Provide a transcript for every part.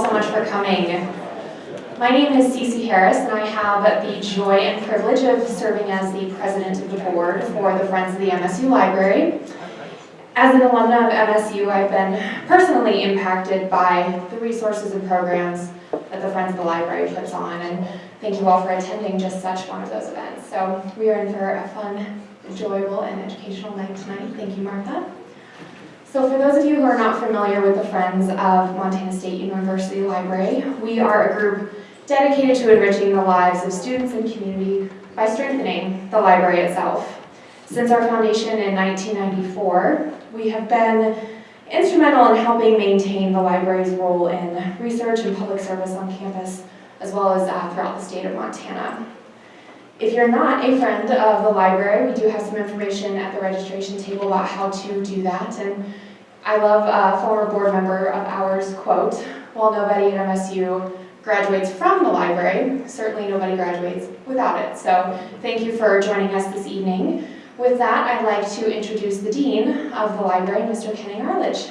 so much for coming. My name is Cece Harris, and I have the joy and privilege of serving as the president of the board for the Friends of the MSU Library. As an alumna of MSU, I've been personally impacted by the resources and programs that the Friends of the Library puts on, and thank you all for attending just such one of those events. So we are in for a fun, enjoyable, and educational night tonight. Thank you, Martha. So for those of you who are not familiar with the Friends of Montana State University Library, we are a group dedicated to enriching the lives of students and community by strengthening the library itself. Since our foundation in 1994, we have been instrumental in helping maintain the library's role in research and public service on campus, as well as uh, throughout the state of Montana. If you're not a friend of the library, we do have some information at the registration table about how to do that. And I love a former board member of ours quote, while nobody at MSU graduates from the library, certainly nobody graduates without it. So thank you for joining us this evening. With that, I'd like to introduce the Dean of the library, Mr. Kenning Arlitsch.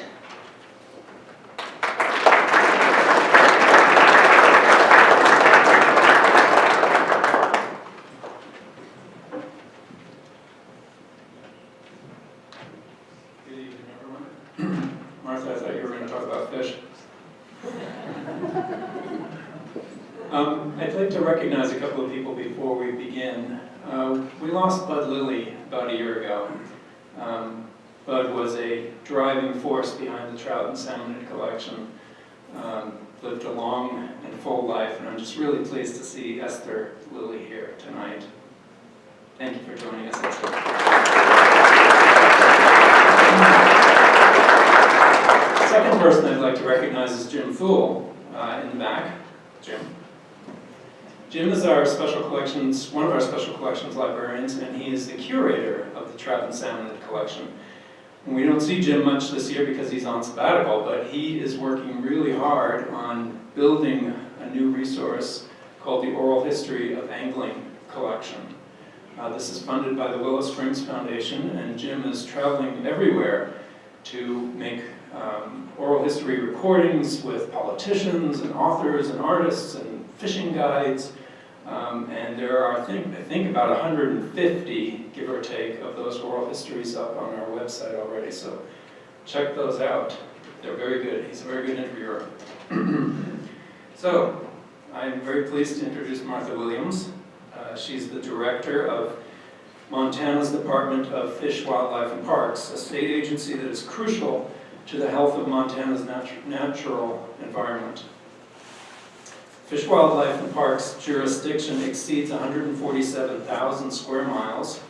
Good evening, everyone. Martha, I thought you were going to talk about fish. Um, I'd like to recognize a couple of people before we begin. Uh, we lost Bud Lilly about a year ago. Um, Bud was a driving force behind the trout and salmon collection. Um, lived a long and full life, and I'm just really pleased to see Esther Lilly here tonight. Thank you for joining us, Esther. Second person I'd like to recognize is Jim Thull uh, in the back. Jim. Jim is our special collections, one of our special collections librarians, and he is the curator of the trout and salmon collection. And we don't see Jim much this year because he's on sabbatical, but he is working really hard on building a new resource called the Oral History of Angling Collection. Uh, this is funded by the Willow Springs Foundation, and Jim is traveling everywhere to make um, oral history recordings with politicians and authors and artists and fishing guides. Um, and there are, I think, I think about 150, give or take, of those oral histories up on our website already. So check those out. They're very good. He's a very good interviewer. so I'm very pleased to introduce Martha Williams. Uh, she's the director of Montana's Department of Fish, Wildlife, and Parks, a state agency that is crucial to the health of Montana's natu natural environment. Fish, Wildlife, and Parks jurisdiction exceeds 147,000 square miles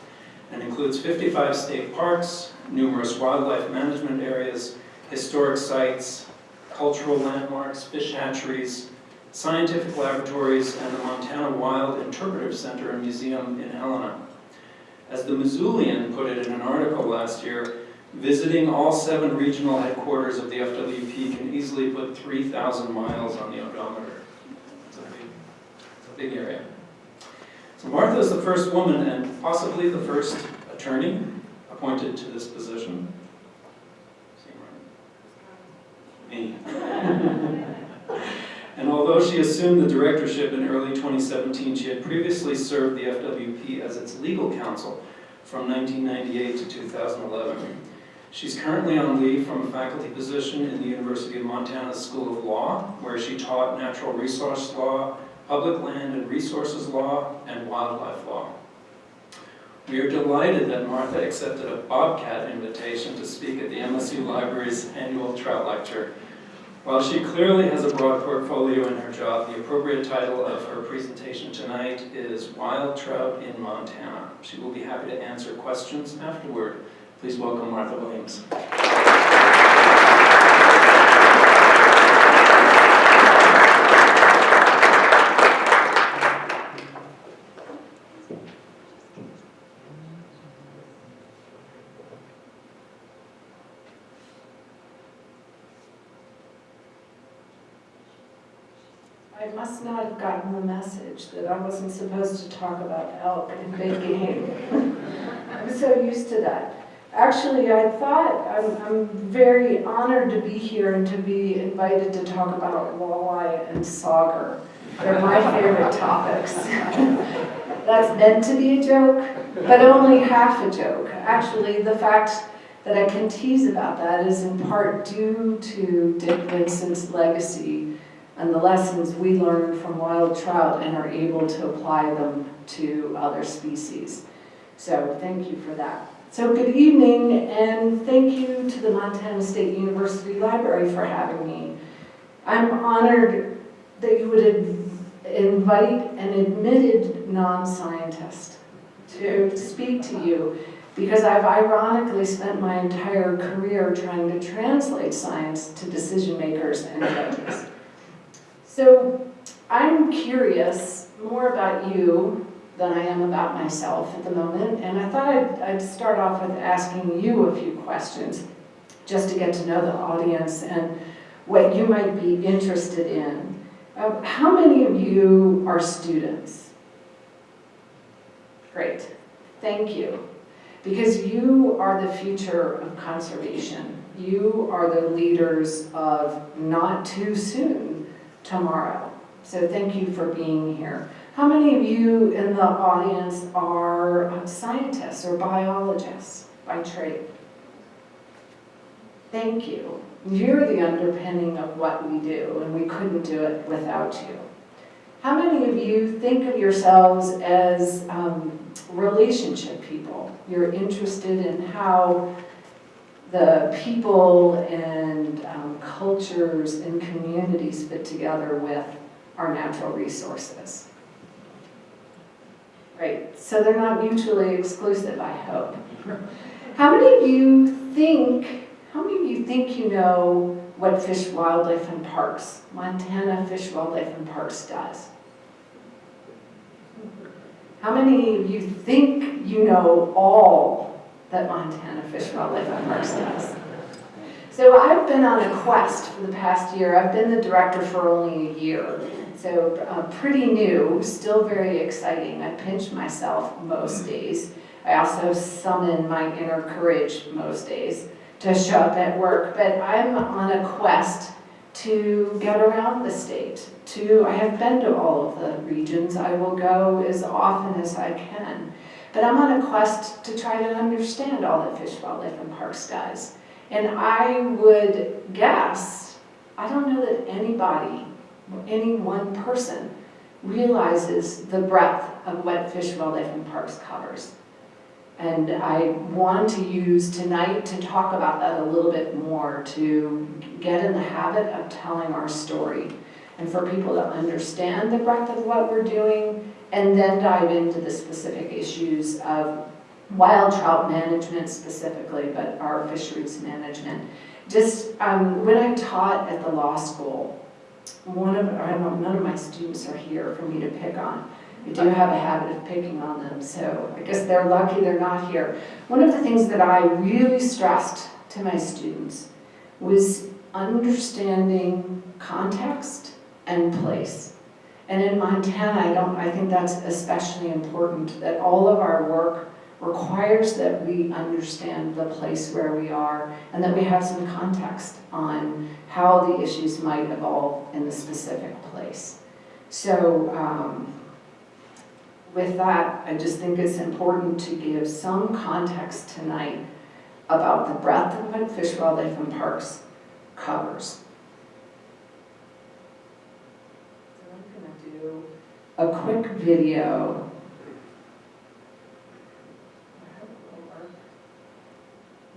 and includes 55 state parks, numerous wildlife management areas, historic sites, cultural landmarks, fish hatcheries, scientific laboratories, and the Montana Wild Interpretive Center and Museum in Helena. As the Missoulian put it in an article last year, visiting all seven regional headquarters of the FWP can easily put 3,000 miles on the odometer. It's a big, it's a area. So Martha is the first woman and possibly the first attorney appointed to this position. Me. And although she assumed the directorship in early 2017, she had previously served the FWP as its legal counsel from 1998 to 2011. She's currently on leave from a faculty position in the University of Montana School of Law, where she taught natural resource law, public land and resources law, and wildlife law. We are delighted that Martha accepted a Bobcat invitation to speak at the MSU Library's annual trout lecture. While she clearly has a broad portfolio in her job, the appropriate title of her presentation tonight is Wild Trout in Montana. She will be happy to answer questions afterward. Please welcome Martha Williams. I must not have gotten the message that I wasn't supposed to talk about elk and big game. I'm so used to that. Actually, I thought, I'm, I'm very honored to be here and to be invited to talk about walleye and sauger. They're my favorite topics. That's meant to be a joke, but only half a joke. Actually, the fact that I can tease about that is in part due to Dick Vincent's legacy and the lessons we learned from wild trout and are able to apply them to other species. So thank you for that. So good evening and thank you to the Montana State University Library for having me. I'm honored that you would invite an admitted non-scientist to speak to you because I've ironically spent my entire career trying to translate science to decision makers and judges. So I'm curious more about you than I am about myself at the moment, and I thought I'd, I'd start off with asking you a few questions just to get to know the audience and what you might be interested in. Uh, how many of you are students? Great, thank you. Because you are the future of conservation. You are the leaders of not too soon tomorrow. So thank you for being here. How many of you in the audience are scientists or biologists by trade? Thank you. You're the underpinning of what we do, and we couldn't do it without you. How many of you think of yourselves as um, relationship people? You're interested in how the people and um, cultures and communities fit together with our natural resources. Right, so they're not mutually exclusive, I hope. How many of you think, how many of you think you know what Fish, Wildlife and Parks, Montana Fish, Wildlife and Parks does? How many of you think you know all that Montana Fish, Wildlife Parks does? So I've been on a quest for the past year. I've been the director for only a year. So uh, pretty new, still very exciting. I pinch myself most days. I also summon my inner courage most days to show up at work. But I'm on a quest to get around the state. To I have been to all of the regions. I will go as often as I can. But I'm on a quest to try to understand all that Fish, Wildlife, and Parks does. And I would guess, I don't know that anybody any one person realizes the breadth of what Fish, Wildlife, and Parks covers. And I want to use tonight to talk about that a little bit more, to get in the habit of telling our story, and for people to understand the breadth of what we're doing, and then dive into the specific issues of wild trout management specifically, but our fisheries management. Just um, when I taught at the law school, one of, know, none of my students are here for me to pick on. I do have a habit of picking on them, so I guess they're lucky they're not here. One of the things that I really stressed to my students was understanding context and place. And in Montana, I don't, I think that's especially important, that all of our work requires that we understand the place where we are and that we have some context on how the issues might evolve in the specific place. So um, with that, I just think it's important to give some context tonight about the breadth of what Fish, Wildlife, and Parks covers. So I'm going to do a quick video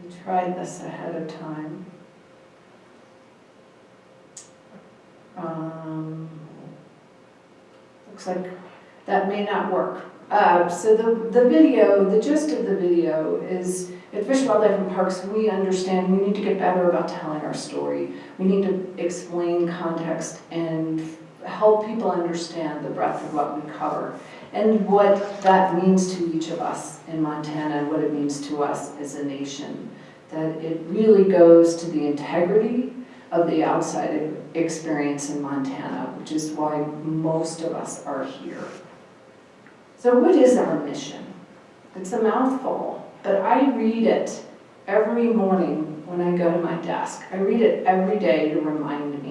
We tried this ahead of time. Um, looks like that may not work. Uh, so the, the video, the gist of the video is at Fish, Wildlife and Parks, we understand we need to get better about telling our story. We need to explain context and help people understand the breadth of what we cover and what that means to each of us in Montana and what it means to us as a nation. That it really goes to the integrity of the outside experience in Montana, which is why most of us are here. So what is our mission? It's a mouthful, but I read it every morning when I go to my desk. I read it every day to remind me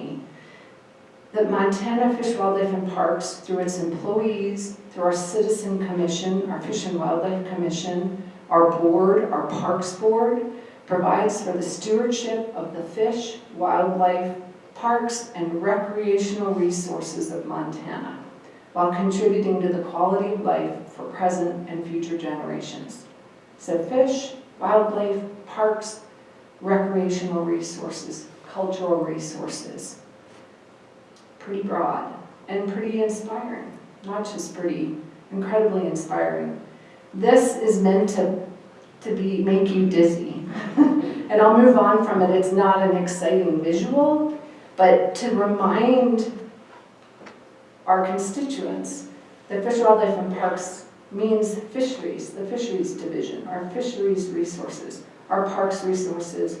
that Montana Fish, Wildlife, and Parks, through its employees, through our Citizen Commission, our Fish and Wildlife Commission, our board, our Parks Board, provides for the stewardship of the fish, wildlife, parks, and recreational resources of Montana, while contributing to the quality of life for present and future generations. So fish, wildlife, parks, recreational resources, cultural resources. Pretty broad and pretty inspiring, not just pretty, incredibly inspiring. This is meant to, to be, make you dizzy. and I'll move on from it, it's not an exciting visual, but to remind our constituents that Fish, Wildlife, and Parks means fisheries, the fisheries division, our fisheries resources, our parks resources,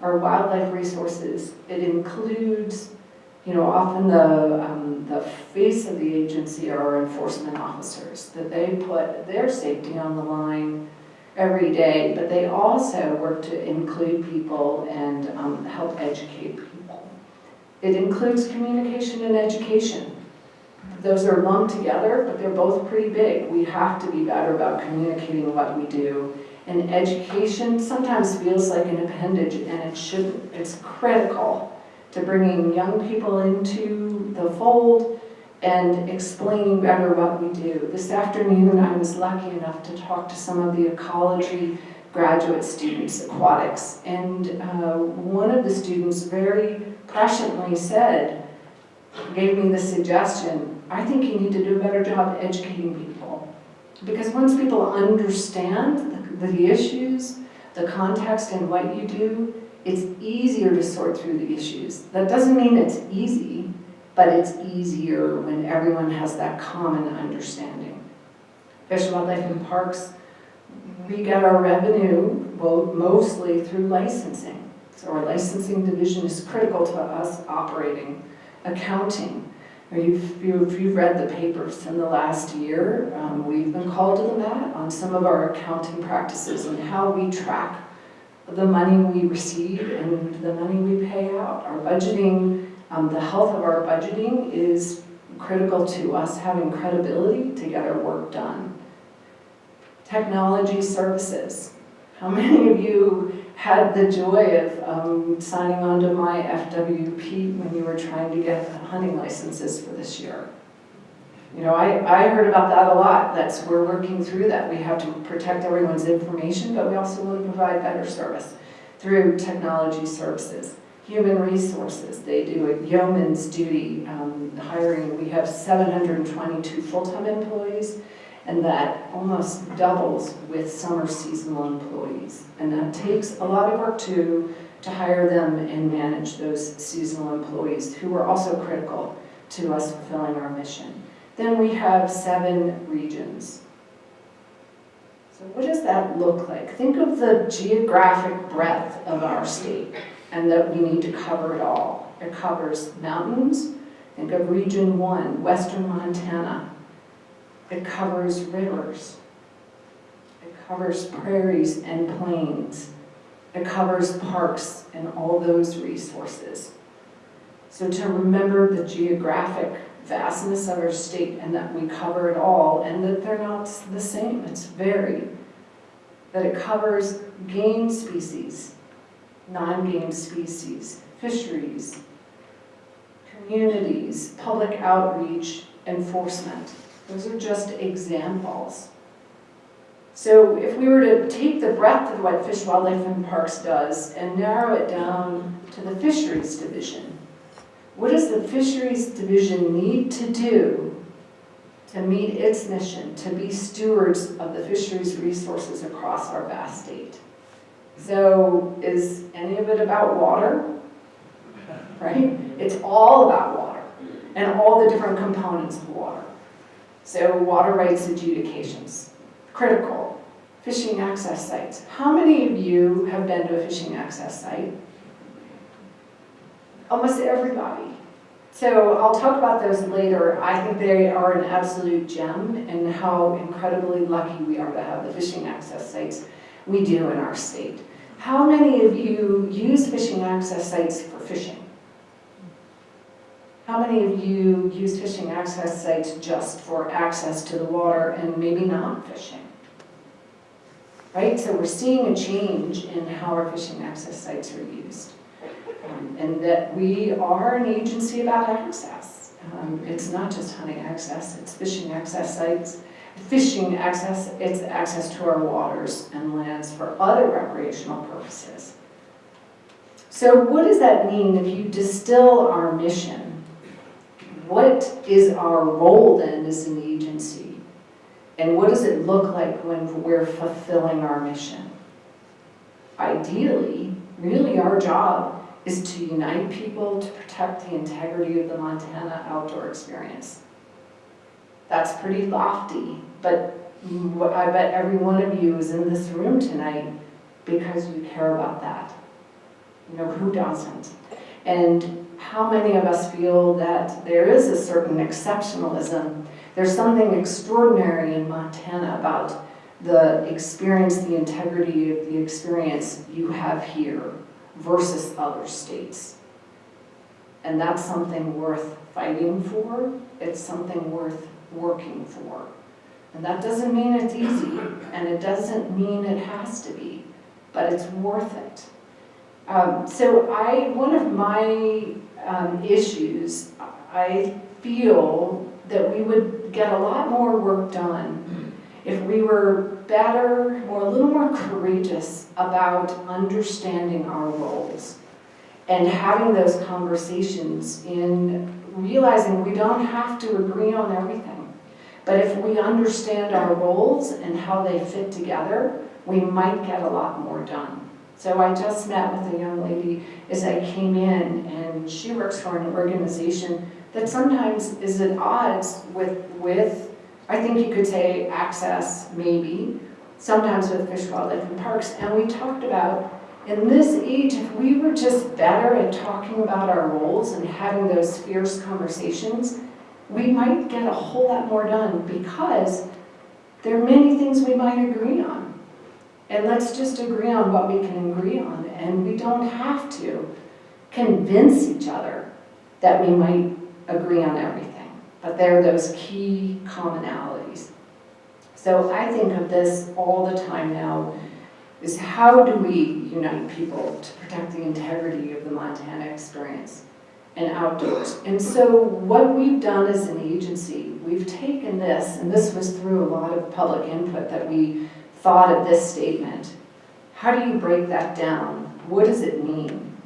our wildlife resources. It includes, you know, often the, um, the face of the agency are enforcement officers, that they put their safety on the line every day, but they also work to include people and um, help educate people. It includes communication and education. Those are lumped together, but they're both pretty big. We have to be better about communicating what we do. And education sometimes feels like an appendage, and it shouldn't. It's critical to bringing young people into the fold and explaining better what we do. This afternoon, I was lucky enough to talk to some of the ecology graduate students, aquatics, and uh, one of the students very presciently said, gave me the suggestion, I think you need to do a better job educating people. Because once people understand the, the issues, the context and what you do, it's easier to sort through the issues. That doesn't mean it's easy, but it's easier when everyone has that common understanding. Fish, Wildlife, and Parks, we get our revenue, mostly through licensing. So our licensing division is critical to us operating, accounting. You've, you've, you've read the papers in the last year, um, we've been called to the mat on some of our accounting practices and how we track the money we receive and the money we pay out. Our budgeting, um, the health of our budgeting is critical to us having credibility to get our work done. Technology services. How many of you had the joy of um, signing on to my FWP when you were trying to get hunting licenses for this year? You know, I, I heard about that a lot. That's, we're working through that. We have to protect everyone's information, but we also want to provide better service through technology services. Human resources, they do a yeoman's duty um, hiring. We have 722 full-time employees, and that almost doubles with summer seasonal employees. And that takes a lot of work to, to hire them and manage those seasonal employees who are also critical to us fulfilling our mission. Then we have seven regions. So what does that look like? Think of the geographic breadth of our state and that we need to cover it all. It covers mountains, think of region one, western Montana. It covers rivers. It covers prairies and plains. It covers parks and all those resources. So to remember the geographic vastness of our state and that we cover it all and that they're not the same, it's varied. That it covers game species, non-game species, fisheries, communities, public outreach, enforcement. Those are just examples. So if we were to take the breadth of what Fish, Wildlife, and Parks does and narrow it down to the Fisheries Division, what does the Fisheries Division need to do to meet its mission, to be stewards of the fisheries resources across our vast state? So is any of it about water? Right? It's all about water and all the different components of water. So water rights adjudications, critical. Fishing access sites. How many of you have been to a fishing access site? Almost everybody. So I'll talk about those later. I think they are an absolute gem and how incredibly lucky we are to have the fishing access sites we do in our state. How many of you use fishing access sites for fishing? How many of you use fishing access sites just for access to the water and maybe not fishing? Right, so we're seeing a change in how our fishing access sites are used. Um, And that we are an agency about access. Um, It's not just hunting access, it's fishing access sites, fishing access, it's access to our waters and lands for other recreational purposes. So what does that mean if you distill our mission? What is our role then as an agency? And what does it look like when we're fulfilling our mission? Ideally, really our job is to unite people to protect the integrity of the Montana outdoor experience. That's pretty lofty, but I bet every one of you is in this room tonight because you care about that. You know, who doesn't? And how many of us feel that there is a certain exceptionalism? There's something extraordinary in Montana about the experience, the integrity of the experience you have here versus other states. And that's something worth fighting for. It's something worth working for. And that doesn't mean it's easy, and it doesn't mean it has to be, but it's worth it. Um, so I, one of my um, issues, I feel that we would get a lot more work done if we were better, or a little more courageous about understanding our roles and having those conversations in realizing we don't have to agree on everything. But if we understand our roles and how they fit together, we might get a lot more done. So I just met with a young lady as I came in, and she works for an organization that sometimes is at odds with, with, I think you could say, access, maybe, sometimes with Fish, Wildlife, and Parks. And we talked about, in this age, if we were just better at talking about our roles and having those fierce conversations, we might get a whole lot more done because there are many things we might agree on. And let's just agree on what we can agree on, and we don't have to convince each other that we might agree on everything. But there are those key commonalities. So I think of this all the time now, is how do we unite people to protect the integrity of the Montana experience and outdoors? And so what we've done as an agency, we've taken this, and this was through a lot of public input that we thought of this statement. How do you break that down? What does it mean?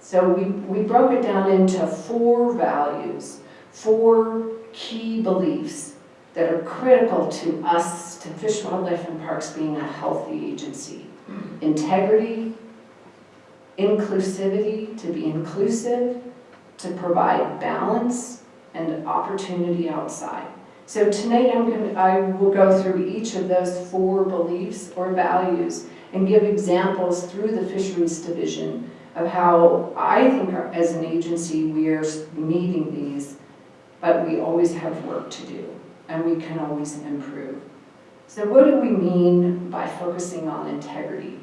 So we, we broke it down into four values, four key beliefs that are critical to us, to Fish, Wildlife, and Parks being a healthy agency. Mm-hmm. Integrity, inclusivity, to be inclusive, to provide balance, and opportunity outside. So tonight I'm going to, I will go through each of those four beliefs or values and give examples through the Fisheries Division of how I think our- as an agency we are meeting these, but we always have work to do and we can always improve. So what do we mean by focusing on integrity?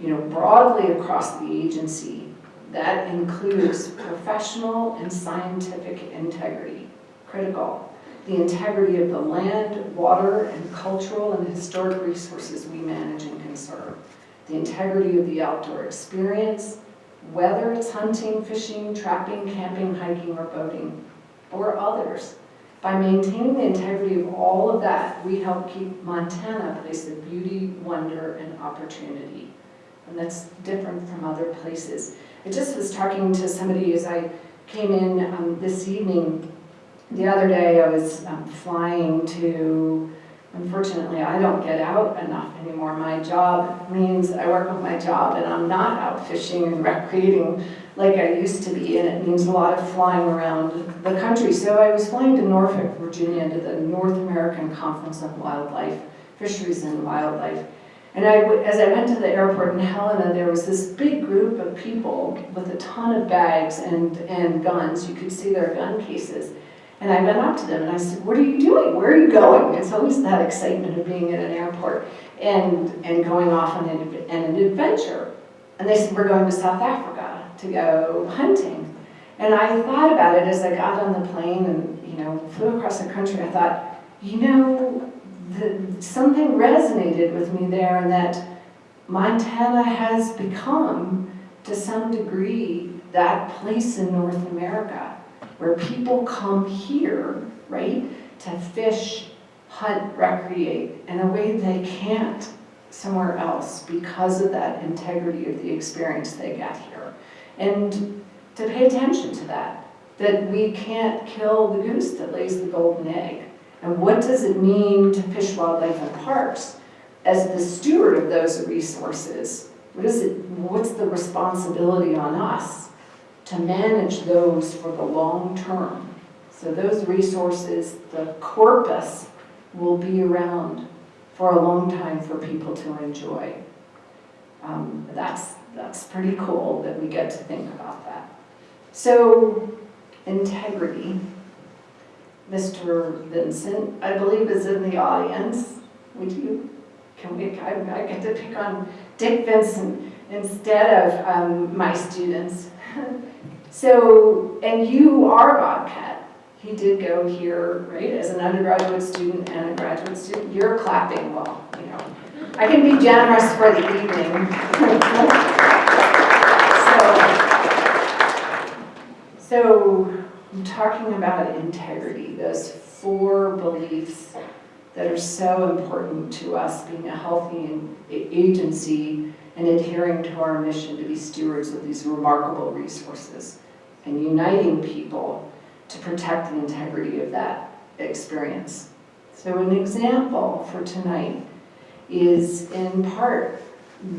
You know, broadly across the agency, that includes professional and scientific integrity, critical. The integrity of the land, water, and cultural and historic resources we manage and conserve. The integrity of the outdoor experience, whether it's hunting, fishing, trapping, camping, hiking, or boating, or others. By maintaining the integrity of all of that, we help keep Montana a place of beauty, wonder, and opportunity. And that's different from other places. I just was talking to somebody as I came in um, this evening. The other day I was um, flying to, unfortunately I don't get out enough anymore. My job means I work with my job and I'm not out fishing and recreating like I used to be and it means a lot of flying around the country. So I was flying to Norfolk, Virginia to the North American Conference on Wildlife, Fisheries and Wildlife. And I, as I went to the airport in Helena, there was this big group of people with a ton of bags and, and guns. You could see their gun cases. And I went up to them and I said, what are you doing? Where are you going? It's always that excitement of being at an airport and, and going off on an, an adventure. And they said, we're going to South Africa to go hunting. And I thought about it as I got on the plane and, you know, flew across the country. I thought, you know, the, something resonated with me there and that Montana has become, to some degree, that place in North America where people come here, right, to fish, hunt, recreate in a way they can't somewhere else because of that integrity of the experience they get here. And to pay attention to that, that we can't kill the goose that lays the golden egg. And what does it mean to Fish, Wildlife, and Parks as the steward of those resources? What is it, what's the responsibility on us to manage those for the long term? So those resources, the corpus, will be around for a long time for people to enjoy. Um, that's, that's pretty cool that we get to think about that. So, integrity. Mr. Vincent, I believe is in the audience. Would you, can we, I, I get to pick on Dick Vincent instead of um, my students. So, and you are Bobcat. He did go here, right, as an undergraduate student and a graduate student. You're clapping, well, you know. I can be generous for the evening. So, so I'm talking about integrity, those four beliefs that are so important to us being a healthy agency and adhering to our mission to be stewards of these remarkable resources and uniting people to protect the integrity of that experience. So an example for tonight is in part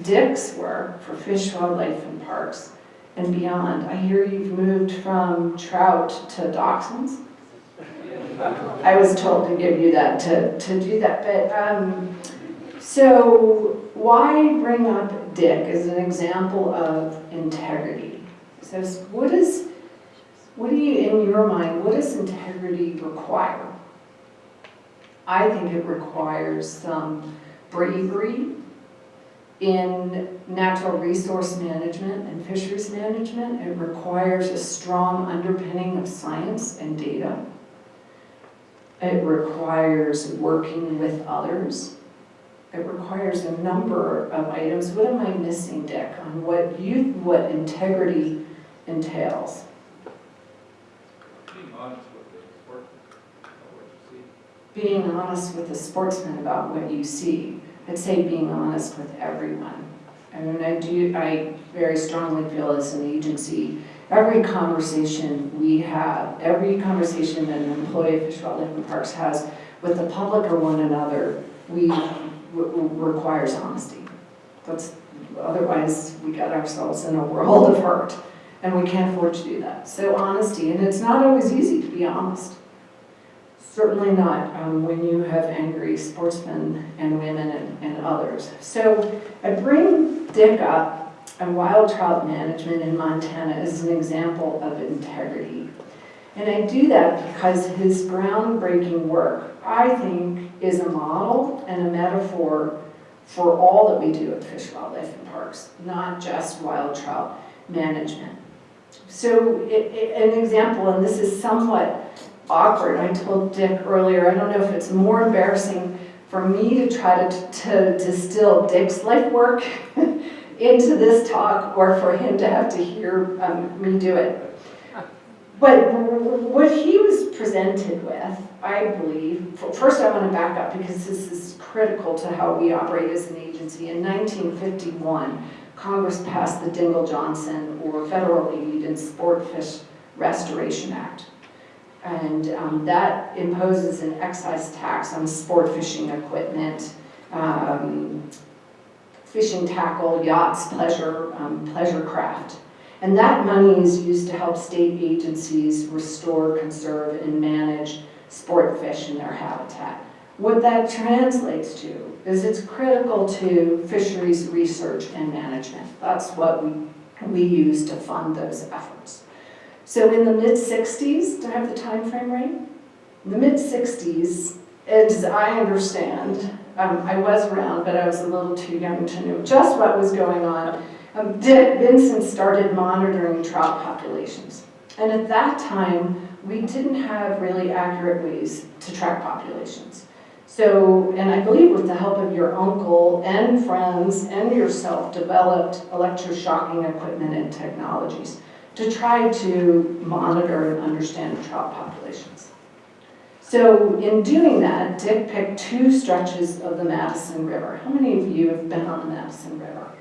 Dick's work for Fish, Wildlife, and Parks and beyond. I hear you've moved from trout to dachshunds. I was told to give you that, to, to do that, but um, so why bring up Dick as an example of integrity? So what is, what do you, in your mind, what does integrity require? I think it requires some bravery in natural resource management and fisheries management. It requires a strong underpinning of science and data. It requires working with others. It requires a number of items. What am I missing, Dick, on what you, what integrity entails? Being honest with the sport, about what you see. Being honest with the sportsman about what you see. I'd say being honest with everyone. I mean, I do, I very strongly feel as an agency, every conversation we have, every conversation that an employee of Fish, Wildlife, and Parks has with the public or one another, we, requires honesty. That's, otherwise, we get ourselves in a world of hurt, and we can't afford to do that. So honesty, and it's not always easy to be honest. Certainly not um, when you have angry sportsmen and women and, and others. So I bring Dick up and wild trout management in Montana as an example of integrity. And I do that because his groundbreaking work, I think, is a model and a metaphor for all that we do at Fish, Wildlife, and Parks, not just wild trout management. So it, it, an example, and this is somewhat awkward. I told Dick earlier, I don't know if it's more embarrassing for me to try to, to distill Dick's life work into this talk or for him to have to hear um, me do it. But what he was presented with, I believe, first I want to back up because this is critical to how we operate as an agency. In 1951, Congress passed the Dingell Johnson or Federal Aid and Sport Fish Restoration Act. And um, that imposes an excise tax on sport fishing equipment, um, fishing tackle, yachts, pleasure, um, pleasure craft. And that money is used to help state agencies restore, conserve, and manage sport fish in their habitat. What that translates to is it's critical to fisheries research and management. That's what we, we use to fund those efforts. So in the mid-60s, do I have the time frame right? In the mid-60s, as I understand, um, I was around, but I was a little too young to know just what was going on. Um, Dick Vincent started monitoring trout populations. And at that time, we didn't have really accurate ways to track populations. So, and I believe with the help of your uncle and friends and yourself, developed electroshocking equipment and technologies to try to monitor and understand trout populations. So in doing that, Dick picked two stretches of the Madison River. How many of you have been on the Madison River?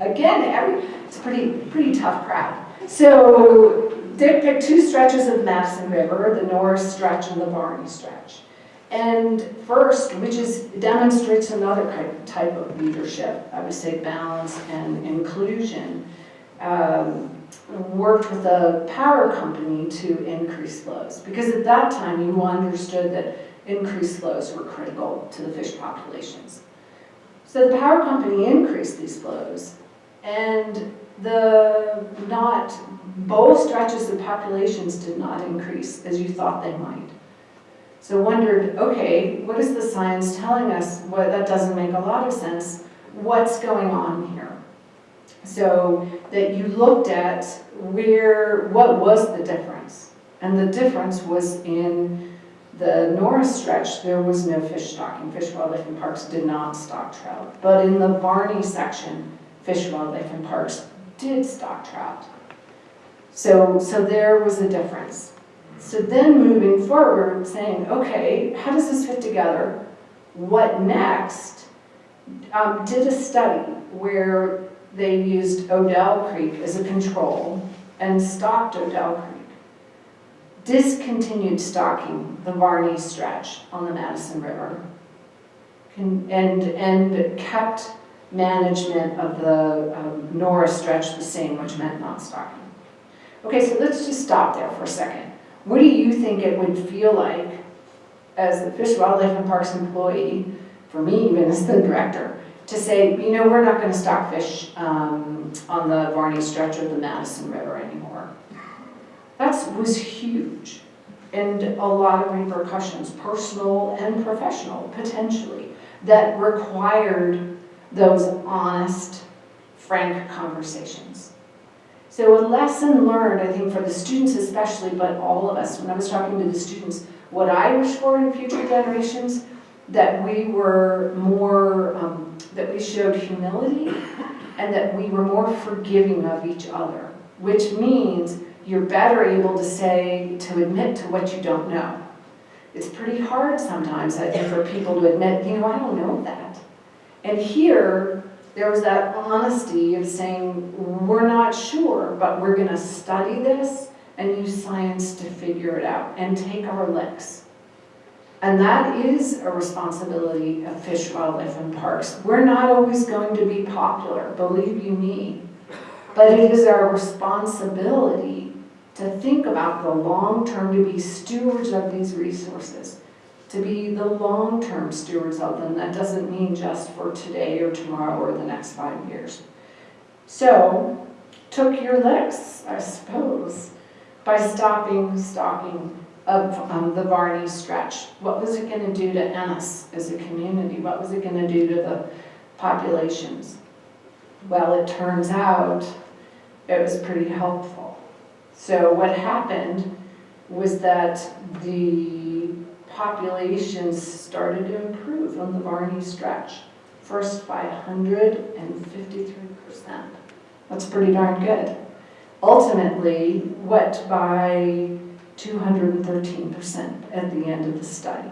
Again, every, it's a pretty, pretty tough crowd. So Dick picked two stretches of the Madison River, the Norris stretch and the Varney stretch. And first, which is, demonstrates another type, type of leadership, I would say balance and inclusion, um, worked with a power company to increase flows. Because at that time, you understood that increased flows were critical to the fish populations. So the power company increased these flows, and the not, both stretches of populations did not increase as you thought they might. So wondered, okay, what is the science telling us? Well, that doesn't make a lot of sense. What's going on here? So that you looked at where, what was the difference? And the difference was in the Norris stretch, there was no fish stocking. Fish, Wildlife and Parks did not stock trout. But in the Varney section, Fish, and Wildlife and Parks did stock trout. So, so there was a difference. So then moving forward, saying, okay, how does this fit together? What next? Um, did a study where they used Odell Creek as a control and stocked Odell Creek. Discontinued stocking the Varney stretch on the Madison River. And, and kept management of the um, Norris stretch the same, which meant not stocking. Okay, so let's just stop there for a second. What do you think it would feel like as the Fish, Wildlife and Parks employee, for me even as the director, to say, you know, we're not gonna stock fish um, on the Varney stretch of the Madison River anymore? That was huge and a lot of repercussions, personal and professional, potentially, that required those honest, frank conversations. So a lesson learned, I think, for the students especially, but all of us, when I was talking to the students, what I wish for in future generations, that we were more, um, that we showed humility and that we were more forgiving of each other, which means you're better able to say, to admit to what you don't know. It's pretty hard sometimes, I think, for people to admit, you know, I don't know that. And here, there was that honesty of saying, we're not sure, but we're gonna study this and use science to figure it out and take our licks. And that is a responsibility of Fish, Wildlife, and Parks. We're not always going to be popular, believe you me. But it is our responsibility to think about the long term, to be stewards of these resources, to be the long-term stewards of them. That doesn't mean just for today or tomorrow or the next five years. So, took your licks, I suppose, by stopping stocking of um, the Varney stretch. What was it going to do to Ennis as a community? What was it going to do to the populations? Well, it turns out it was pretty helpful. So what happened was that the populations started to improve on the Varney stretch, first by 153%. That's pretty darn good. Ultimately, what by 213% at the end of the study.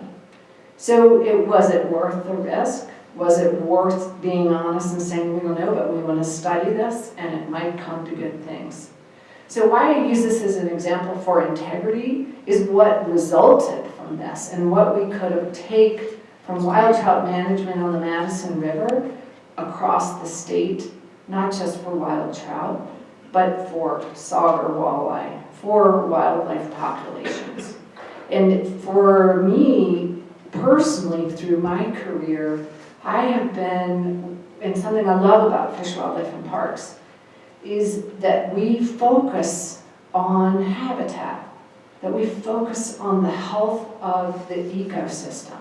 So it was it worth the risk? Was it worth being honest and saying, we don't know, but we want to study this and it might come to good things? So why I use this as an example for integrity is what resulted from this and what we could take from wild trout management on the Madison River across the state, not just for wild trout, but for sauger walleye, for wildlife populations. And for me, personally, through my career, I have been, and something I love about Fish, Wildlife, and Parks, is that we focus on habitat, that we focus on the health of the ecosystem.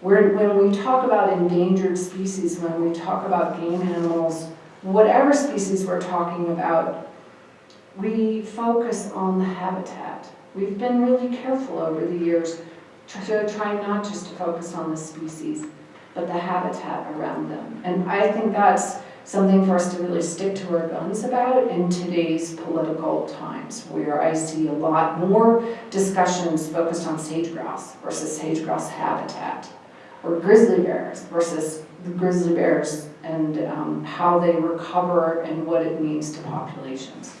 Where, when we talk about endangered species, when we talk about game animals whatever species we're talking about, we focus on the habitat. We've been really careful over the years to try not just to focus on the species, but the habitat around them. And I think that's something for us to really stick to our guns about in today's political times, where I see a lot more discussions focused on sage-grouse versus sage-grouse habitat, or grizzly bears versus the grizzly bears and um, how they recover and what it means to populations.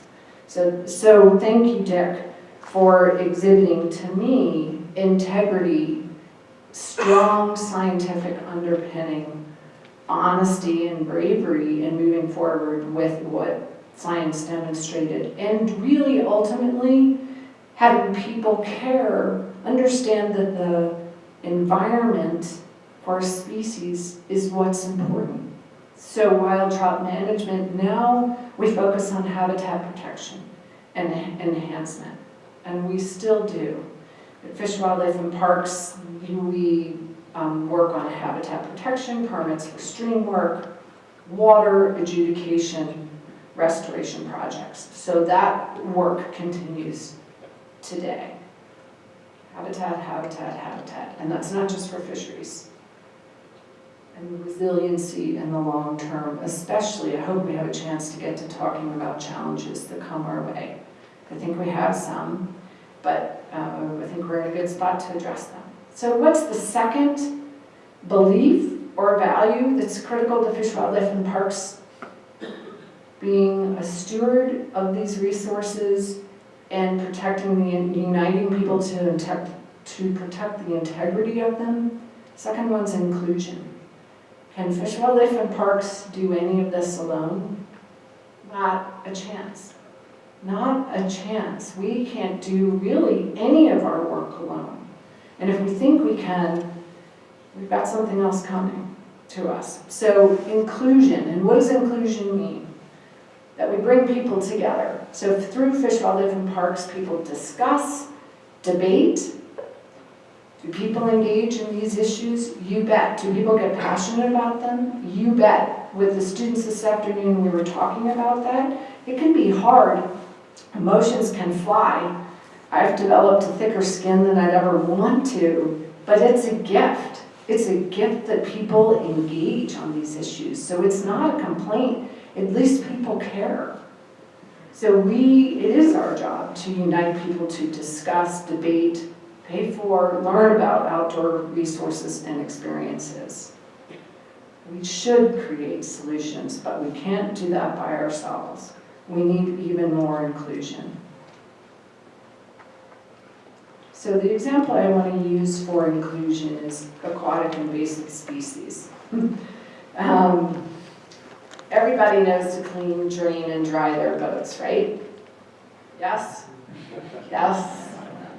So, so thank you, Dick, for exhibiting to me integrity, strong scientific underpinning, honesty and bravery in moving forward with what science demonstrated. And really ultimately having people care, understand that the environment for species is what's important. So wild trout management, now we focus on habitat protection and enhancement, and we still do. At Fish, Wildlife, and Parks, we um, work on habitat protection, permits stream work, water adjudication, restoration projects. So that work continues today. Habitat, habitat, habitat, and that's not just for fisheries. And the resiliency in the long term, especially, I hope we have a chance to get to talking about challenges that come our way. I think we have some, but uh, I think we're in a good spot to address them. So what's the second belief or value that's critical to Fish, Wildlife, and Parks? Being a steward of these resources and protecting the, uniting people to, intec- to protect the integrity of them. Second one's inclusion. Can Fish, Wildlife, and Parks do any of this alone? Not a chance. Not a chance. We can't do really any of our work alone. And if we think we can, we've got something else coming to us. So inclusion, and what does inclusion mean? That we bring people together. So through Fish, Wildlife, and Parks, people discuss, debate. Do people engage in these issues? You bet. Do people get passionate about them? You bet. With the students this afternoon, we were talking about that. It can be hard. Emotions can fly. I've developed a thicker skin than I'd ever want to, but it's a gift. It's a gift that people engage on these issues. So it's not a complaint, at least people care. So we, it is our job to unite people to discuss, debate, pay for, learn about outdoor resources and experiences. We should create solutions, but we can't do that by ourselves. We need even more inclusion. So the example I want to use for inclusion is aquatic invasive species. um, everybody knows to clean, drain, and dry their boats, right? Yes? Yes,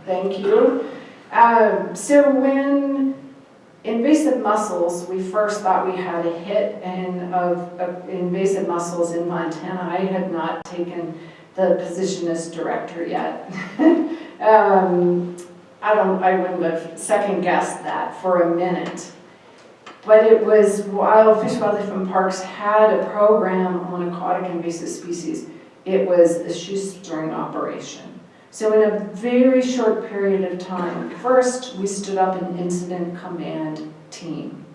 thank you. Um, so when invasive mussels, we first thought we had a hit in, of, of invasive mussels in Montana. I had not taken the position as director yet. um, I don't, I wouldn't have second guessed that for a minute. But it was while Fish, Wildlife and Parks had a program on aquatic invasive species, it was a shoestring operation. So in a very short period of time, first we stood up an incident command team.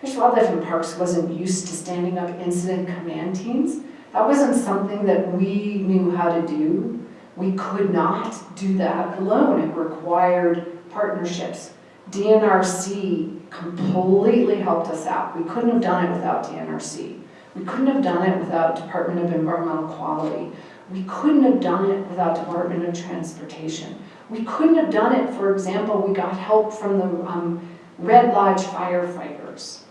Fish, Wildlife and Parks wasn't used to standing up incident command teams. That wasn't something that we knew how to do. We could not do that alone. It required partnerships. DNRC completely helped us out. We couldn't have done it without DNRC. We couldn't have done it without Department of Environmental Quality. We couldn't have done it without Department of Transportation. We couldn't have done it, for example, we got help from the um, Red Lodge firefighters.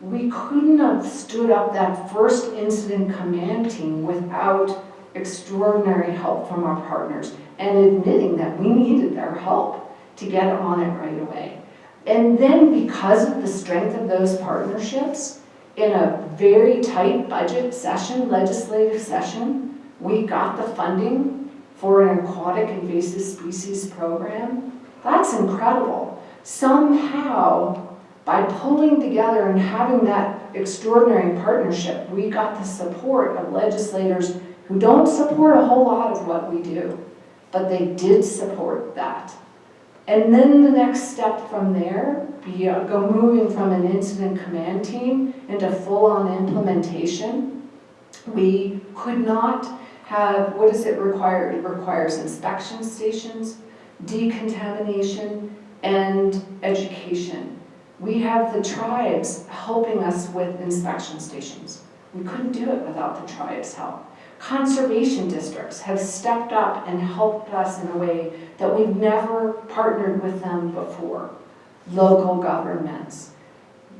We couldn't have stood up that first incident command team without extraordinary help from our partners and admitting that we needed their help to get on it right away. And then because of the strength of those partnerships, in a very tight budget session, legislative session, we got the funding for an aquatic invasive species program. That's incredible. Somehow, by pulling together and having that extraordinary partnership, we got the support of legislators who don't support a whole lot of what we do, but they did support that. And then the next step from there, be, uh, go moving from an incident command team into full-on implementation. We could not have, what does it require? It requires inspection stations, decontamination, and education. We have the tribes helping us with inspection stations. We couldn't do it without the tribes' help. Conservation districts have stepped up and helped us in a way that we've never partnered with them before. Local governments,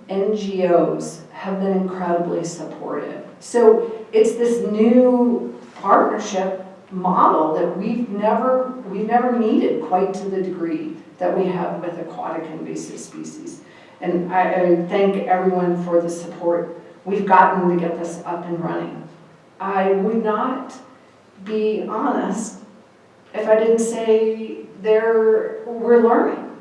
NGOs have been incredibly supportive. So it's this new partnership model that we've never, we've never needed quite to the degree that we have with aquatic invasive species. And I, I thank everyone for the support we've gotten to get this up and running. I would not be honest if I didn't say there, we're learning.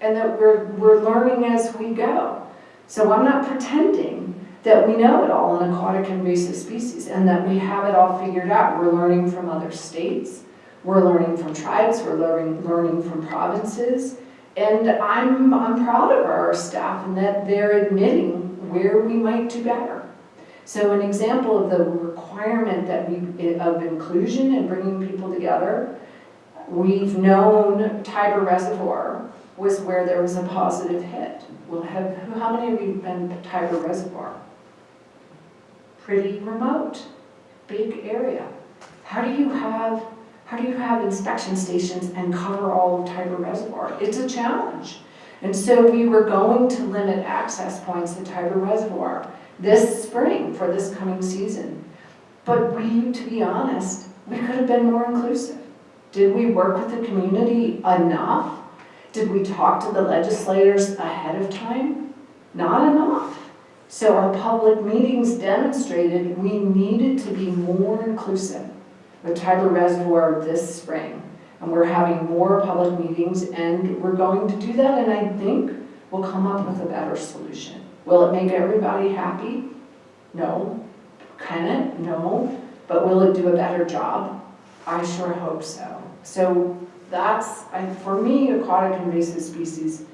And that we're, we're learning as we go. So I'm not pretending that we know it all in aquatic invasive species and that we have it all figured out. We're learning from other states, we're learning from tribes, we're learning, learning from provinces. And I'm, I'm proud of our staff and that they're admitting where we might do better. So an example of the requirement that we, of inclusion and bringing people together, we've known Tiber Reservoir was where there was a positive hit. Well, have, how many of you have been to Tiber Reservoir? Pretty remote, big area. How do you have, how do you have inspection stations and cover all of Tiber Reservoir? It's a challenge. And so we were going to limit access points to Tiber Reservoir this spring for this coming season. But we, to be honest, we could have been more inclusive. Did we work with the community enough? Did we talk to the legislators ahead of time? Not enough. So our public meetings demonstrated we needed to be more inclusive with Tiber Reservoir this spring. And we're having more public meetings and we're going to do that and I think we'll come up with a better solution. Will it make everybody happy? No. Can it? No. But will it do a better job? I sure hope so. So that's, I, for me, aquatic invasive species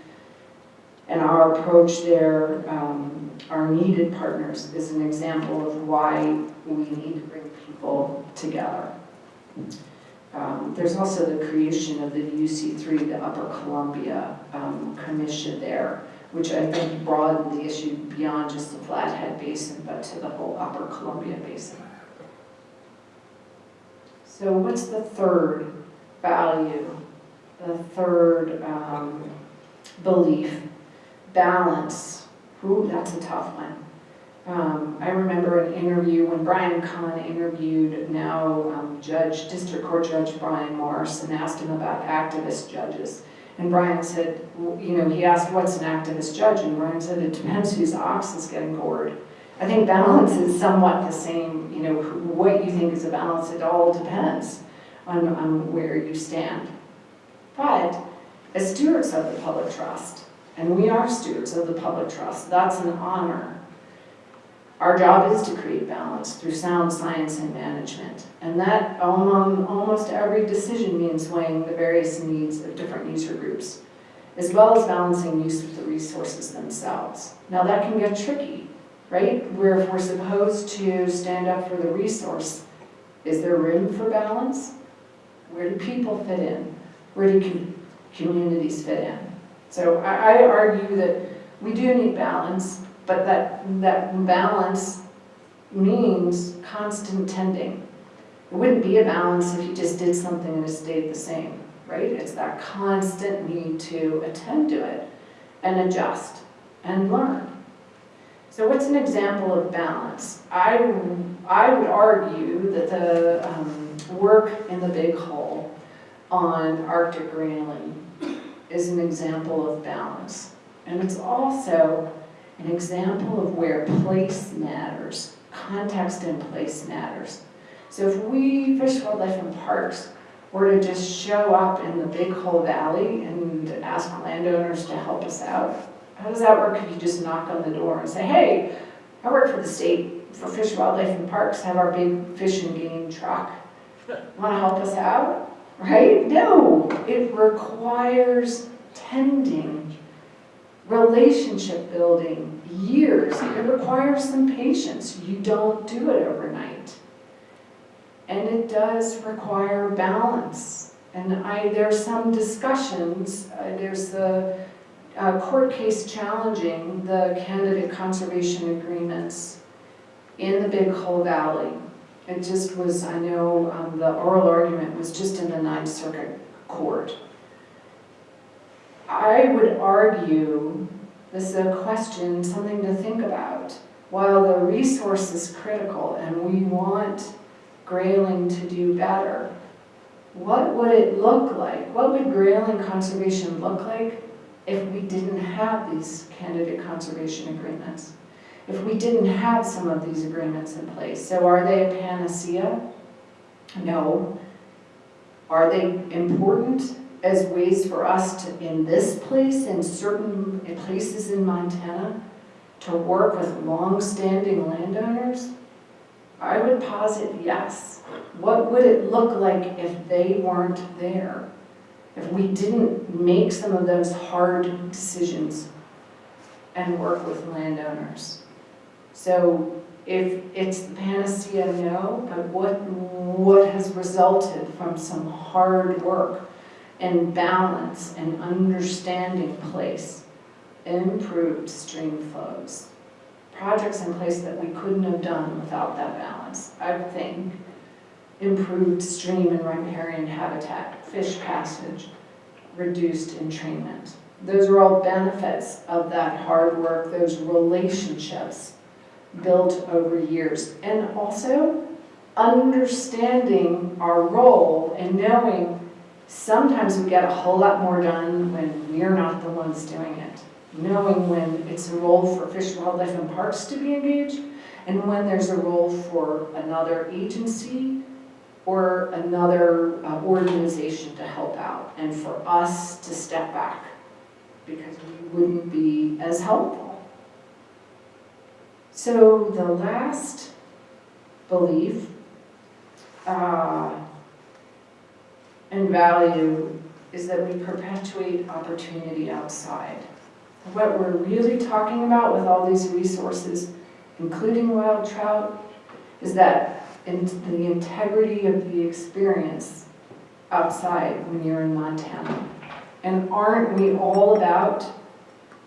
and our approach there, um, our needed partners is an example of why we need to bring people together. Um, there's also the creation of the UC3, the Upper Columbia um, Commission there, which I think broadened the issue beyond just the Flathead Basin, but to the whole Upper Columbia Basin. So what's the third value? The third um, belief, balance. Ooh, that's a tough one. Um, I remember an interview when Brian Kahn interviewed now um, Judge, District Court Judge Brian Morris and asked him about activist judges. And Brian said, you know, he asked, what's an activist judge? And Brian said, it depends whose ox is getting gored. I think balance is somewhat the same, you know, what you think is a balance, it all depends on, on where you stand. But as stewards of the public trust, and we are stewards of the public trust, that's an honor. Our job is to create balance through sound science and management. And that among almost every decision means weighing the various needs of different user groups, as well as balancing use of the resources themselves. Now that can get tricky, right? Where if we're supposed to stand up for the resource, is there room for balance? Where do people fit in? Where do com communities fit in? So I, I argue that we do need balance, but that, that balance means constant tending. It wouldn't be a balance if you just did something and it stayed the same, right? It's that constant need to attend to it and adjust and learn. So what's an example of balance? I, I would argue that the um, work in the Big Hole on Arctic grayling is an example of balance. And it's also an example of where place matters, context and place matters. So if we, Fish, Wildlife and Parks, were to just show up in the Big Hole Valley and ask landowners to help us out, how does that work if you just knock on the door and say, hey, I work for the state, for Fish, Wildlife and Parks, have our big fish and game truck. Want to help us out, right? No, it requires tending, relationship building, years. It requires some patience. You don't do it overnight. And it does require balance. And I, there's some discussions, uh, there's the uh, court case challenging the candidate conservation agreements in the Big Hole Valley. It just was, I know, um, the oral argument was just in the Ninth Circuit Court. I would argue, this is a question, something to think about. While the resource is critical and we want Grayling to do better, what would it look like? What would Grayling conservation look like if we didn't have these candidate conservation agreements? If we didn't have some of these agreements in place? So are they a panacea? No. Are they important as ways for us to, in this place, in certain places in Montana, to work with long-standing landowners? I would posit yes. What would it look like if they weren't there? If we didn't make some of those hard decisions and work with landowners? So if it's the panacea, no, but what, what has resulted from some hard work and balance and understanding place? Improved stream flows. Projects in place that we couldn't have done without that balance, I think. Improved stream and riparian habitat, fish passage, reduced entrainment. Those are all benefits of that hard work, those relationships built over years. And also, understanding our role and knowing sometimes we get a whole lot more done when we're not the ones doing it. Knowing when it's a role for Fish, Wildlife, and Parks to be engaged, and when there's a role for another agency or another uh, organization to help out, and for us to step back, because we wouldn't be as helpful. So the last belief uh, and value is that we perpetuate opportunity outside. What we're really talking about with all these resources, including wild trout, is that in the integrity of the experience outside when you're in Montana. And aren't we all about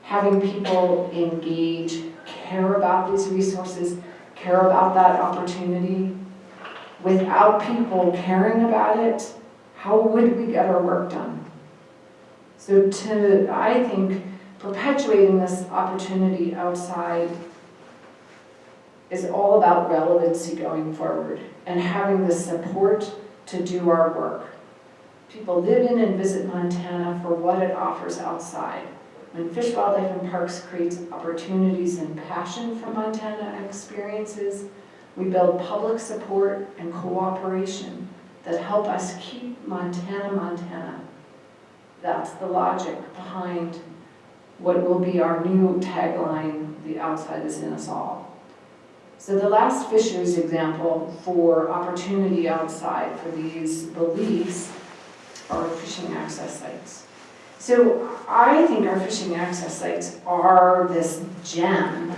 having people engage, care about these resources, care about that opportunity? Without people caring about it, how would we get our work done? So to, I think, perpetuating this opportunity outside is all about relevancy going forward and having the support to do our work. People live in and visit Montana for what it offers outside. When Fish, Wildlife, and Parks creates opportunities and passion for Montana experiences, we build public support and cooperation that help us keep Montana, Montana. That's the logic behind what will be our new tagline, the outside is in us all. So the last Fisher's example for opportunity outside for these beliefs are fishing access sites. So I think our fishing access sites are this gem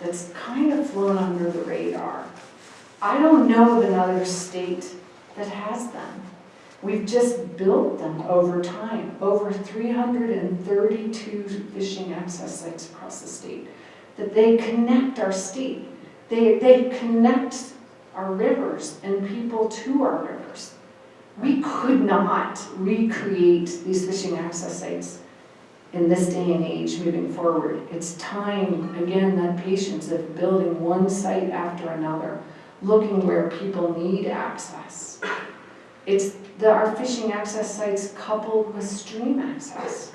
that's kind of flown under the radar. I don't know of another state that has them. We've just built them over time, over 332 fishing access sites across the state, that they connect our state. They, they connect our rivers and people to our rivers. We could not recreate these fishing access sites in this day and age moving forward. It's time, again, that patience of building one site after another, looking where people need access. It's the, our fishing access sites coupled with stream access.